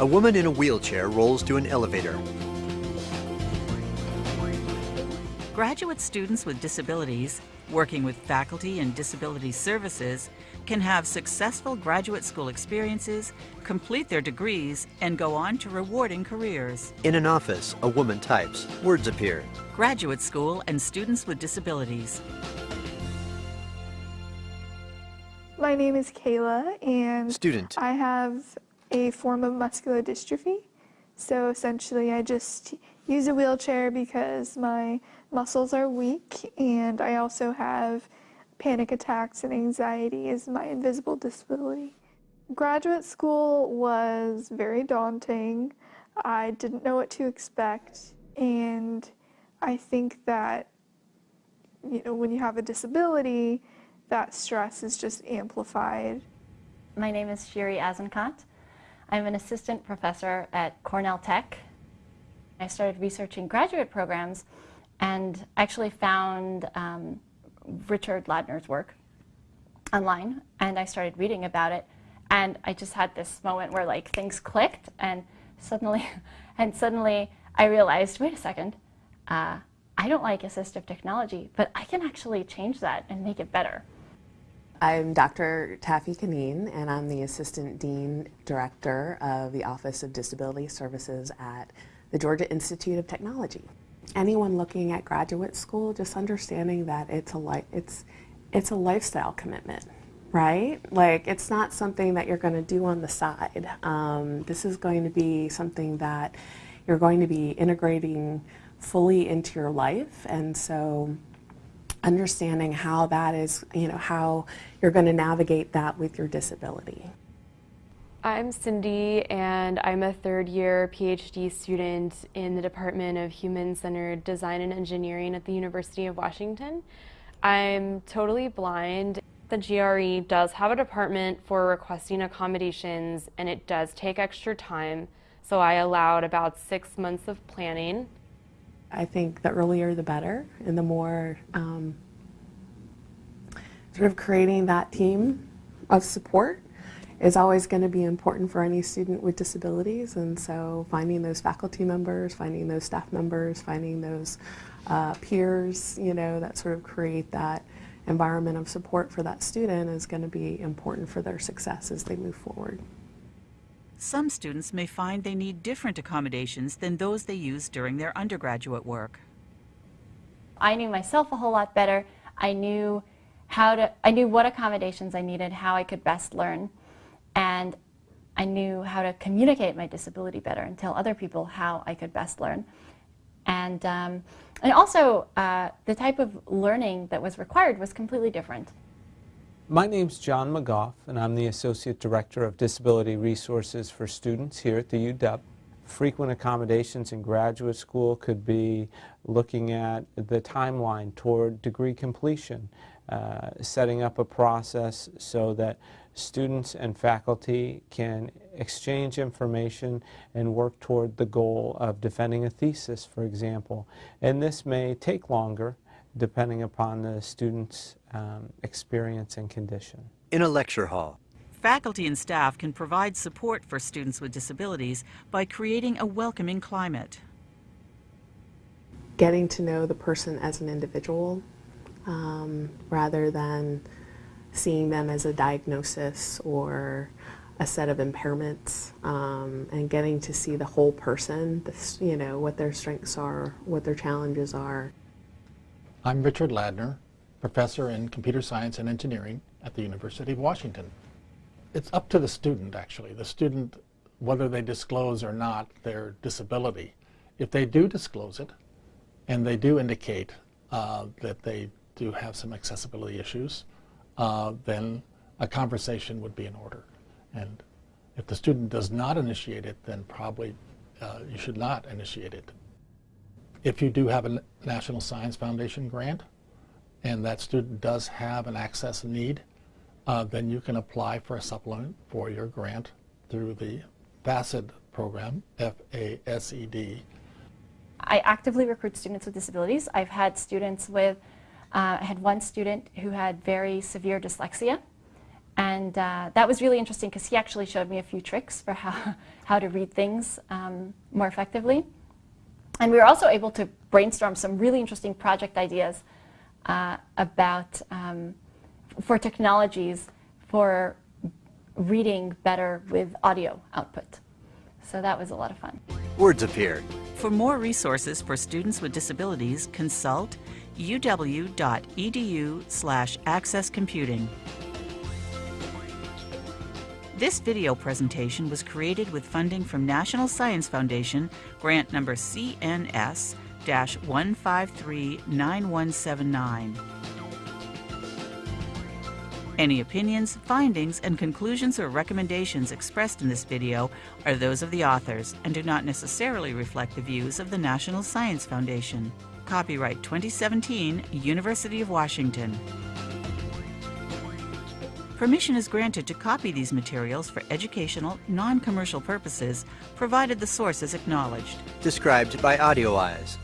A woman in a wheelchair rolls to an elevator. Graduate students with disabilities, working with faculty and disability services, can have successful graduate school experiences, complete their degrees, and go on to rewarding careers. In an office, a woman types. Words appear. Graduate school and students with disabilities. My name is Kayla, and Student. I have a form of muscular dystrophy. So essentially, I just use a wheelchair because my muscles are weak, and I also have panic attacks and anxiety is my invisible disability. Graduate school was very daunting. I didn't know what to expect, and I think that you know when you have a disability, that stress is just amplified. My name is Shiri Azenkot. I'm an assistant professor at Cornell Tech. I started researching graduate programs and actually found um, Richard Ladner's work online and I started reading about it and I just had this moment where like things clicked and suddenly and suddenly I realized wait a second uh, I don't like assistive technology but I can actually change that and make it better. I'm Dr. Taffy Kaneen, and I'm the Assistant Dean Director of the Office of Disability Services at the Georgia Institute of Technology. Anyone looking at graduate school, just understanding that it's a, it's, it's a lifestyle commitment, right? Like, it's not something that you're going to do on the side. Um, this is going to be something that you're going to be integrating fully into your life, and so understanding how that is, you know, how you're going to navigate that with your disability. I'm Cindy and I'm a third year PhD student in the Department of Human-Centered Design and Engineering at the University of Washington. I'm totally blind. The GRE does have a department for requesting accommodations and it does take extra time. So I allowed about six months of planning I think the earlier the better, and the more um, sort of creating that team of support is always going to be important for any student with disabilities. And so finding those faculty members, finding those staff members, finding those uh, peers, you know, that sort of create that environment of support for that student is going to be important for their success as they move forward. Some students may find they need different accommodations than those they use during their undergraduate work. I knew myself a whole lot better. I knew how to, I knew what accommodations I needed, how I could best learn, and I knew how to communicate my disability better and tell other people how I could best learn. And, um, and also, uh, the type of learning that was required was completely different. My name's John McGough, and I'm the Associate Director of Disability Resources for Students here at the UW. Frequent accommodations in graduate school could be looking at the timeline toward degree completion, uh, setting up a process so that students and faculty can exchange information and work toward the goal of defending a thesis, for example. And this may take longer depending upon the student's um, experience and condition. In a lecture hall. Faculty and staff can provide support for students with disabilities by creating a welcoming climate. Getting to know the person as an individual um, rather than seeing them as a diagnosis or a set of impairments um, and getting to see the whole person, this, you know, what their strengths are, what their challenges are. I'm Richard Ladner, professor in computer science and engineering at the University of Washington. It's up to the student, actually. The student, whether they disclose or not their disability. If they do disclose it, and they do indicate uh, that they do have some accessibility issues, uh, then a conversation would be in order. And if the student does not initiate it, then probably uh, you should not initiate it. If you do have a National Science Foundation grant, and that student does have an access need, uh, then you can apply for a supplement for your grant through the FASED program, F-A-S-E-D. I actively recruit students with disabilities. I've had students with, uh, I had one student who had very severe dyslexia, And uh, that was really interesting because he actually showed me a few tricks for how, how to read things um, more effectively. And we were also able to brainstorm some really interesting project ideas uh, about um, for technologies for reading better with audio output. So that was a lot of fun. Words appear. For more resources for students with disabilities, consult uw.edu slash accesscomputing. This video presentation was created with funding from National Science Foundation, grant number CNS-1539179. Any opinions, findings, and conclusions or recommendations expressed in this video are those of the authors and do not necessarily reflect the views of the National Science Foundation. Copyright 2017, University of Washington. Permission is granted to copy these materials for educational, non-commercial purposes, provided the source is acknowledged. Described by AudioEyes.